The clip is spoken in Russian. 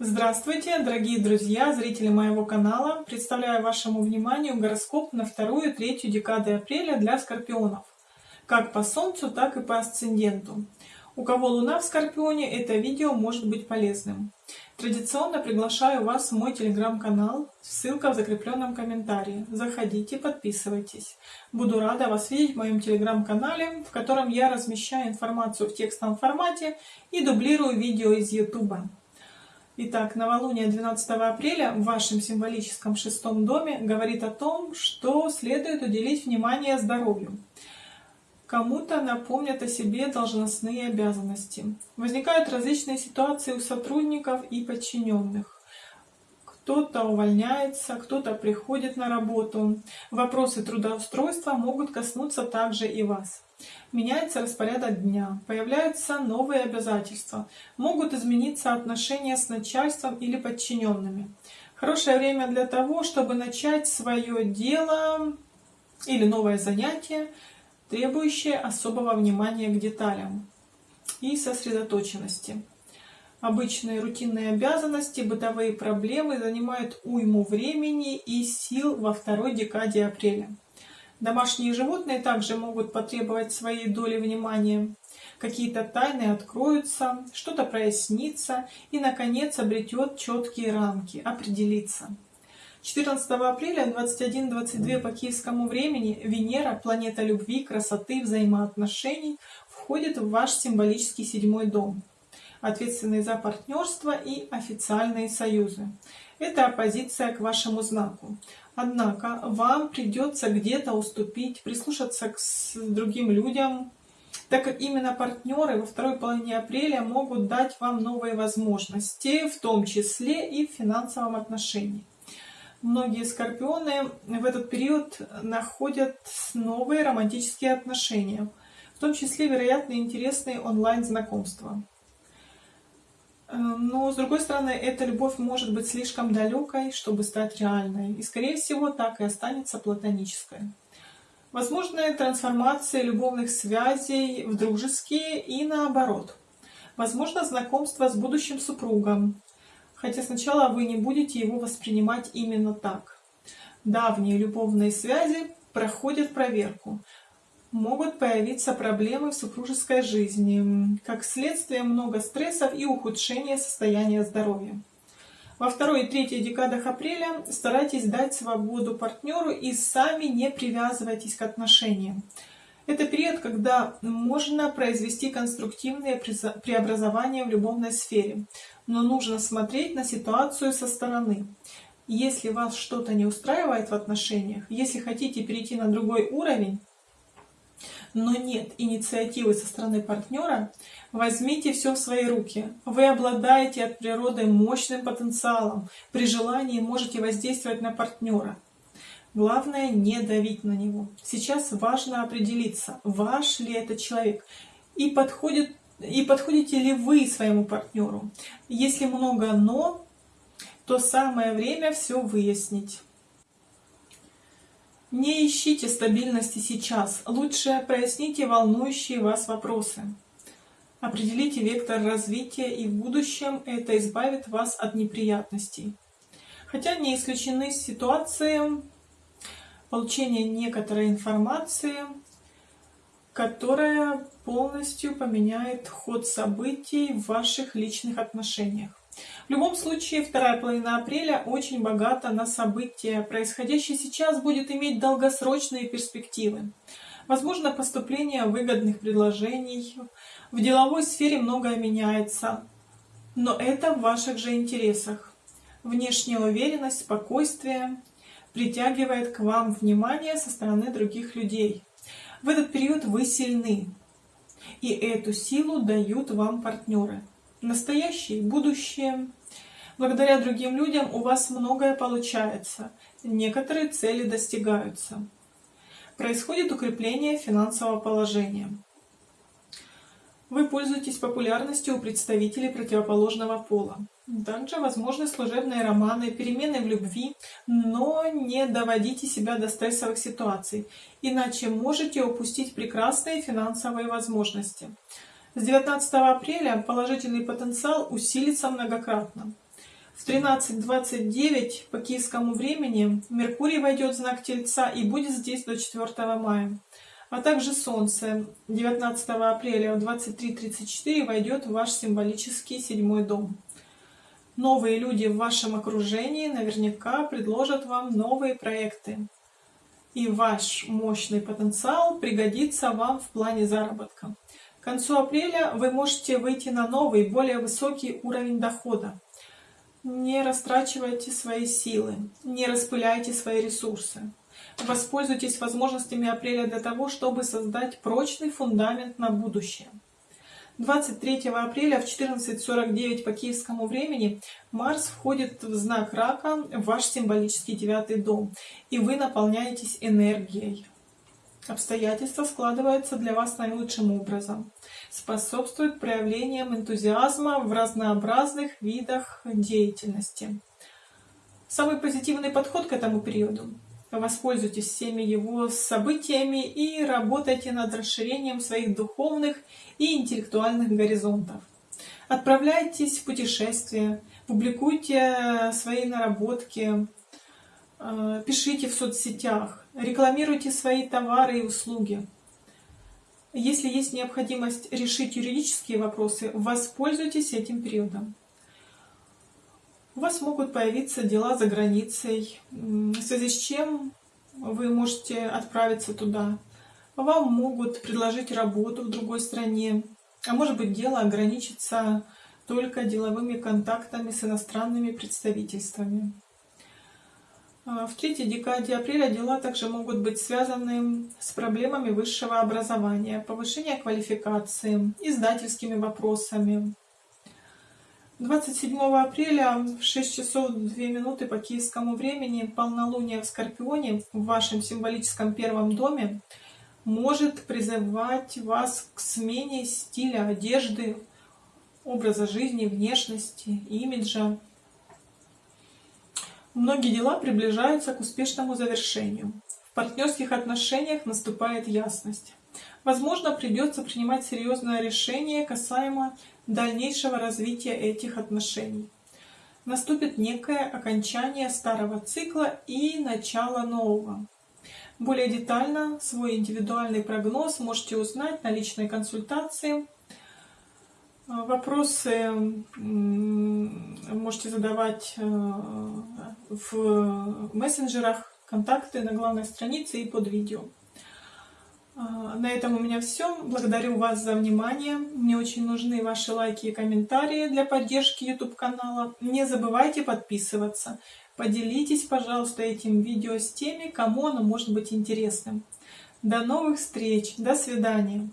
Здравствуйте, дорогие друзья, зрители моего канала! Представляю вашему вниманию гороскоп на вторую третью декады апреля для скорпионов. Как по Солнцу, так и по асценденту. У кого Луна в Скорпионе, это видео может быть полезным. Традиционно приглашаю вас в мой телеграм-канал, ссылка в закрепленном комментарии. Заходите, подписывайтесь. Буду рада вас видеть в моем телеграм-канале, в котором я размещаю информацию в текстовом формате и дублирую видео из YouTube. Итак, новолуние 12 апреля в вашем символическом шестом доме говорит о том, что следует уделить внимание здоровью. Кому-то напомнят о себе должностные обязанности. Возникают различные ситуации у сотрудников и подчиненных. Кто-то увольняется, кто-то приходит на работу. Вопросы трудоустройства могут коснуться также и вас. Меняется распорядок дня, появляются новые обязательства, могут измениться отношения с начальством или подчиненными. Хорошее время для того, чтобы начать свое дело или новое занятие, требующее особого внимания к деталям и сосредоточенности. Обычные рутинные обязанности, бытовые проблемы занимают уйму времени и сил во второй декаде апреля. Домашние животные также могут потребовать своей доли внимания. Какие-то тайны откроются, что-то прояснится и, наконец, обретет четкие рамки, определится. 14 апреля 21.22 по киевскому времени Венера, планета любви, красоты, взаимоотношений, входит в ваш символический седьмой дом, ответственный за партнерство и официальные союзы. Это оппозиция к вашему знаку. Однако вам придется где-то уступить, прислушаться к другим людям, так как именно партнеры во второй половине апреля могут дать вам новые возможности, в том числе и в финансовом отношении. Многие скорпионы в этот период находят новые романтические отношения, в том числе, вероятно, интересные онлайн-знакомства. Э, но, с другой стороны, эта любовь может быть слишком далекой, чтобы стать реальной, и, скорее всего, так и останется платонической. Возможны трансформации любовных связей в дружеские и наоборот. Возможно знакомство с будущим супругом, хотя сначала вы не будете его воспринимать именно так. Давние любовные связи проходят проверку. Могут появиться проблемы в супружеской жизни, как следствие много стрессов и ухудшения состояния здоровья. Во второй и третьей декадах апреля старайтесь дать свободу партнеру и сами не привязывайтесь к отношениям. Это период, когда можно произвести конструктивные преобразования в любовной сфере, но нужно смотреть на ситуацию со стороны. Если вас что-то не устраивает в отношениях, если хотите перейти на другой уровень, но нет инициативы со стороны партнера, возьмите все в свои руки. Вы обладаете от природы мощным потенциалом. При желании можете воздействовать на партнера. Главное не давить на него. Сейчас важно определиться, ваш ли это человек и, подходит, и подходите ли вы своему партнеру. Если много «но», то самое время все выяснить. Не ищите стабильности сейчас, лучше проясните волнующие вас вопросы. Определите вектор развития, и в будущем это избавит вас от неприятностей. Хотя не исключены ситуации, получение некоторой информации, которая полностью поменяет ход событий в ваших личных отношениях. В любом случае, вторая половина апреля очень богата на события. Происходящее сейчас будет иметь долгосрочные перспективы. Возможно, поступление выгодных предложений. В деловой сфере многое меняется. Но это в ваших же интересах. Внешняя уверенность, спокойствие, притягивает к вам внимание со стороны других людей. В этот период вы сильны, и эту силу дают вам партнеры. Настоящее, будущее. Благодаря другим людям у вас многое получается, некоторые цели достигаются. Происходит укрепление финансового положения. Вы пользуетесь популярностью у представителей противоположного пола. Также возможны служебные романы, перемены в любви, но не доводите себя до стрессовых ситуаций, иначе можете упустить прекрасные финансовые возможности. С 19 апреля положительный потенциал усилится многократно. В 13.29 по киевскому времени Меркурий войдет в знак Тельца и будет здесь до 4 мая. А также Солнце 19 апреля в 23.34 войдет в ваш символический седьмой дом. Новые люди в вашем окружении наверняка предложат вам новые проекты. И ваш мощный потенциал пригодится вам в плане заработка. К концу апреля вы можете выйти на новый, более высокий уровень дохода. Не растрачивайте свои силы, не распыляйте свои ресурсы. Воспользуйтесь возможностями апреля для того, чтобы создать прочный фундамент на будущее. 23 апреля в 14.49 по киевскому времени Марс входит в знак Рака, в ваш символический девятый дом, и вы наполняетесь энергией. Обстоятельства складываются для вас наилучшим образом, способствуют проявлениям энтузиазма в разнообразных видах деятельности. Самый позитивный подход к этому периоду Воспользуйтесь всеми его событиями и работайте над расширением своих духовных и интеллектуальных горизонтов. Отправляйтесь в путешествия, публикуйте свои наработки, э, пишите в соцсетях, рекламируйте свои товары и услуги. Если есть необходимость решить юридические вопросы, воспользуйтесь этим периодом у вас могут появиться дела за границей, в связи с чем вы можете отправиться туда. Вам могут предложить работу в другой стране, а может быть дело ограничится только деловыми контактами с иностранными представительствами. А в третьей декаде апреля дела также могут быть связаны с проблемами высшего образования, повышения квалификации, издательскими вопросами, 27 апреля в 6 часов 2 минуты по киевскому времени полнолуние в Скорпионе в вашем символическом первом доме может призывать вас к смене стиля одежды, образа жизни, внешности, имиджа. Многие дела приближаются к успешному завершению. В партнерских отношениях наступает ясность. Возможно, придется принимать серьезное решение касаемо дальнейшего развития этих отношений. Наступит некое окончание старого цикла и начало нового. Более детально свой индивидуальный прогноз можете узнать на личной консультации. Вопросы можете задавать э, в мессенджерах, контакты на главной странице и под видео. А, на этом у меня все. Благодарю вас за внимание. Мне очень нужны ваши лайки и комментарии для поддержки YouTube канала. Не забывайте подписываться. Поделитесь, пожалуйста, этим видео с теми, кому оно может быть интересным. До новых встреч. До свидания.